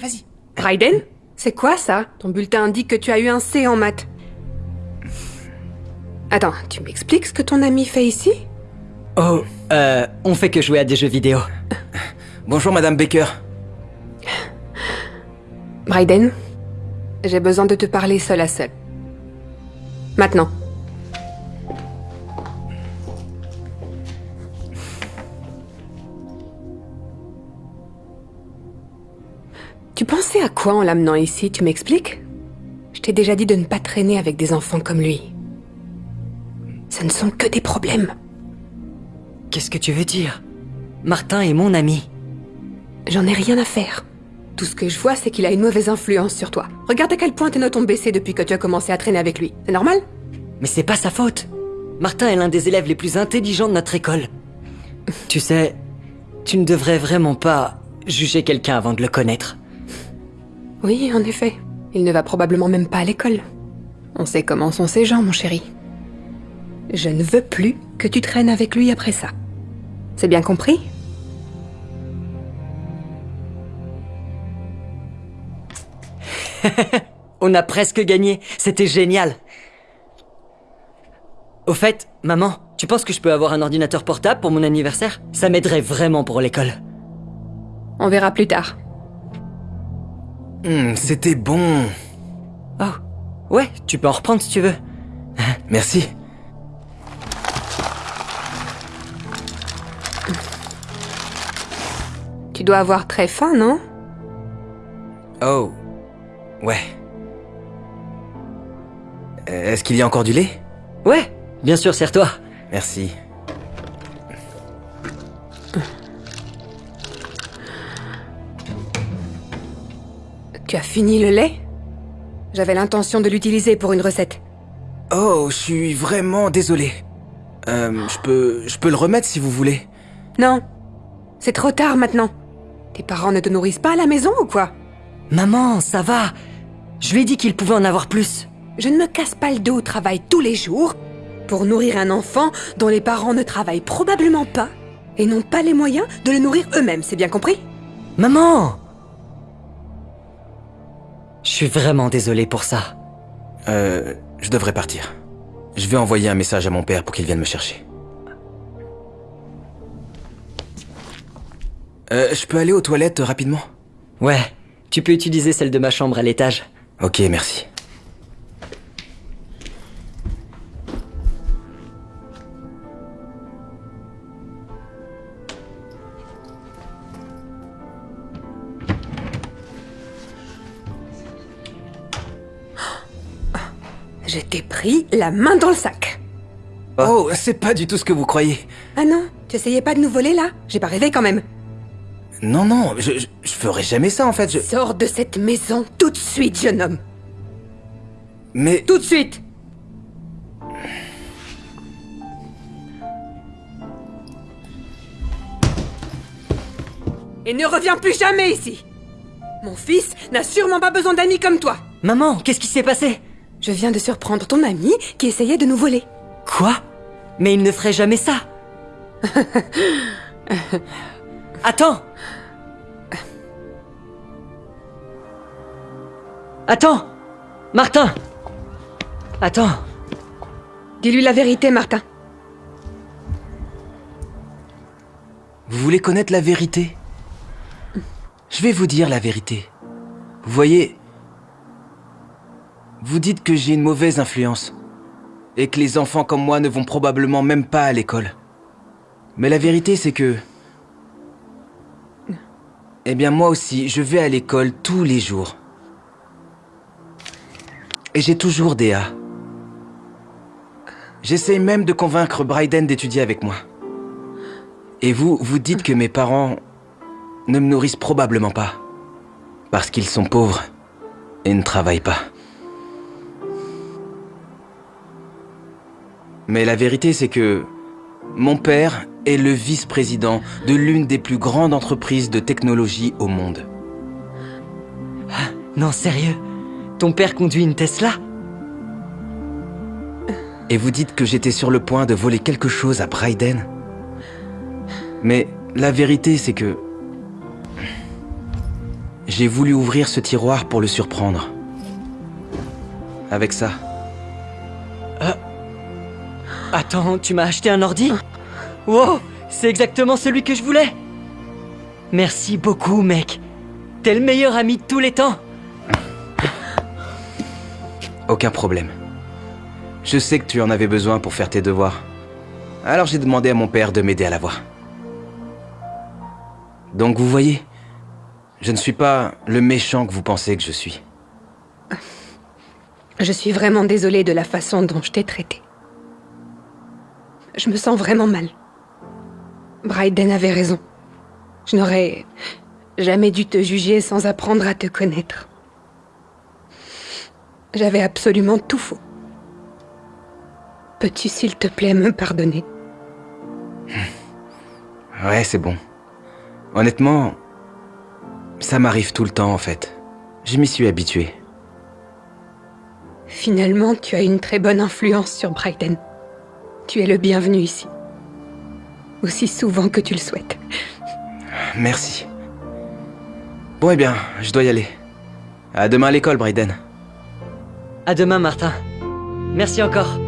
Vas-y. Raiden C'est quoi ça? Ton bulletin indique que tu as eu un C en maths. Attends, tu m'expliques ce que ton ami fait ici? Oh, euh, on fait que jouer à des jeux vidéo. Bonjour, Madame Baker. Raiden, j'ai besoin de te parler seul à seul. Maintenant. Tu pensais à quoi en l'amenant ici, tu m'expliques? Je t'ai déjà dit de ne pas traîner avec des enfants comme lui. Ce ne sont que des problèmes. Qu'est-ce que tu veux dire? Martin est mon ami. J'en ai rien à faire. Tout ce que je vois, c'est qu'il a une mauvaise influence sur toi. Regarde à quel point tes notes ont baissé depuis que tu as commencé à traîner avec lui. C'est normal? Mais c'est pas sa faute. Martin est l'un des élèves les plus intelligents de notre école. Tu sais, tu ne devrais vraiment pas juger quelqu'un avant de le connaître. Oui, en effet. Il ne va probablement même pas à l'école. On sait comment sont ces gens, mon chéri. Je ne veux plus que tu traînes avec lui après ça. C'est bien compris? On a presque gagné. C'était génial. Au fait, maman, tu penses que je peux avoir un ordinateur portable pour mon anniversaire? Ça m'aiderait vraiment pour l'école. On verra plus tard. Hum, C'était bon. Oh, ouais, tu peux en reprendre si tu veux. Merci. Tu dois avoir très faim, non? Oh. Ouais. Euh, Est-ce qu'il y a encore du lait? Ouais, bien sûr, serre-toi. Merci. Tu as fini le lait? J'avais l'intention de l'utiliser pour une recette. Oh, je suis vraiment désolé. Euh, je peux, je peux le remettre si vous voulez. Non. C'est trop tard maintenant. Tes parents ne te nourrissent pas à la maison ou quoi? Maman, ça va. Je lui ai dit qu'il pouvait en avoir plus. Je ne me casse pas le dos au travail tous les jours pour nourrir un enfant dont les parents ne travaillent probablement pas et n'ont pas les moyens de le nourrir eux-mêmes, c'est bien compris? Maman Je suis vraiment désolé pour ça. Euh, je devrais partir. Je vais envoyer un message à mon père pour qu'il vienne me chercher. Euh, je peux aller aux toilettes rapidement? Ouais, tu peux utiliser celle de ma chambre à l'étage. Ok, merci. Je t'ai pris la main dans le sac. Oh, c'est pas du tout ce que vous croyez. Ah non, tu essayais pas de nous voler là? J'ai pas rêvé quand même. Non, non, je, je, je ferai jamais ça en fait. Je... Sors de cette maison tout de suite, jeune homme. Mais Tout de suite Et ne reviens plus jamais ici Mon fils n'a sûrement pas besoin d'amis comme toi Maman, qu'est-ce qui s'est passé? Je viens de surprendre ton ami qui essayait de nous voler. Quoi? Mais il ne ferait jamais ça. Attends. Attends. Martin. Attends. Dis-lui la vérité, Martin. vous voulez connaître la vérité? Je vais vous dire la vérité. Vous voyez, vous dites que j'ai une mauvaise influence et que les enfants comme moi ne vont probablement même pas à l'école. Mais la vérité, c'est que... Eh bien, moi aussi, je vais à l'école tous les jours. Et j'ai toujours des A. J'essaye même de convaincre Bryden d'étudier avec moi. Et vous, vous dites que mes parents ne me nourrissent probablement pas. Parce qu'ils sont pauvres et ne travaillent pas. Mais la vérité, c'est que mon père est le vice-président de l'une des plus grandes entreprises de technologie au monde. Non, sérieux? Ton père conduit une Tesla? Et vous dites que j'étais sur le point de voler quelque chose à Bryden? Mais la vérité, c'est que... j'ai voulu ouvrir ce tiroir pour le surprendre. Avec ça. Attends, tu m'as acheté un ordi Wow, c'est exactement celui que je voulais Merci beaucoup, mec. T'es le meilleur ami de tous les temps. Aucun problème. Je sais que tu en avais besoin pour faire tes devoirs. Alors j'ai demandé à mon père de m'aider à l'avoir. Donc vous voyez, je ne suis pas le méchant que vous pensez que je suis. Je suis vraiment désolée de la façon dont je t'ai traité. Je me sens vraiment mal. Bryden avait raison. Je n'aurais jamais dû te juger sans apprendre à te connaître. J'avais absolument tout faux. Peux-tu, s'il te plaît, me pardonner? Ouais, c'est bon. Honnêtement, ça m'arrive tout le temps en fait. Je m'y suis habitué. Finalement, tu as une très bonne influence sur Bryden. Tu es le bienvenu ici. Aussi souvent que tu le souhaites. Merci. Bon, eh bien, je dois y aller. À demain à l'école, Bryden. À demain, Martin. Merci encore.